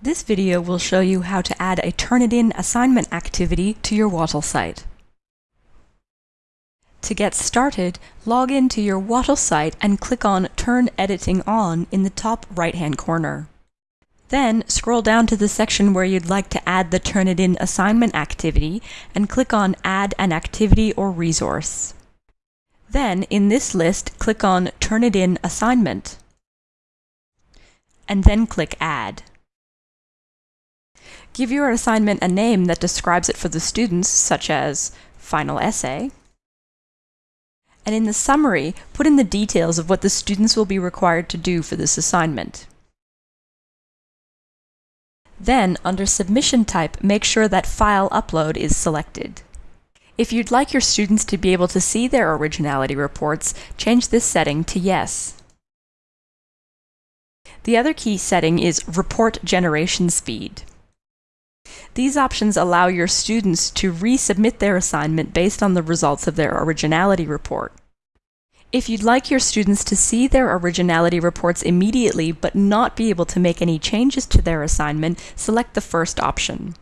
This video will show you how to add a Turnitin assignment activity to your Wattle site. To get started, log into your Wattle site and click on Turn Editing On in the top right-hand corner. Then scroll down to the section where you'd like to add the Turnitin assignment activity and click on Add an Activity or Resource. Then, in this list, click on Turnitin Assignment and then click Add. Give your assignment a name that describes it for the students, such as Final Essay. And in the summary, put in the details of what the students will be required to do for this assignment. Then, under Submission Type, make sure that File Upload is selected. If you'd like your students to be able to see their originality reports, change this setting to Yes. The other key setting is Report Generation Speed. These options allow your students to resubmit their assignment based on the results of their originality report. If you'd like your students to see their originality reports immediately but not be able to make any changes to their assignment, select the first option.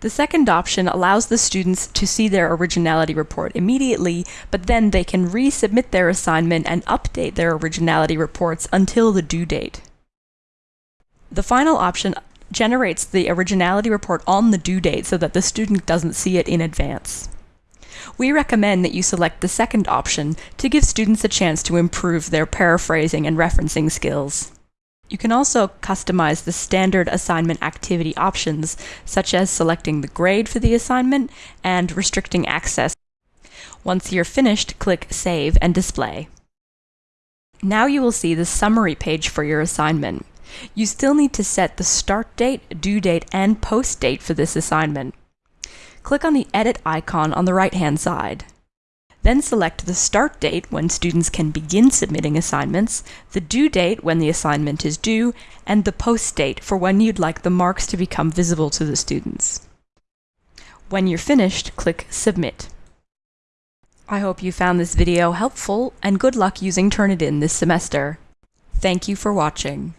The second option allows the students to see their originality report immediately, but then they can resubmit their assignment and update their originality reports until the due date. The final option generates the originality report on the due date so that the student doesn't see it in advance. We recommend that you select the second option to give students a chance to improve their paraphrasing and referencing skills. You can also customize the standard assignment activity options, such as selecting the grade for the assignment and restricting access. Once you're finished, click Save and Display. Now you will see the summary page for your assignment. You still need to set the start date, due date, and post date for this assignment. Click on the Edit icon on the right-hand side. Then select the start date when students can begin submitting assignments, the due date when the assignment is due, and the post date for when you'd like the marks to become visible to the students. When you're finished, click Submit. I hope you found this video helpful, and good luck using Turnitin this semester. Thank you for watching.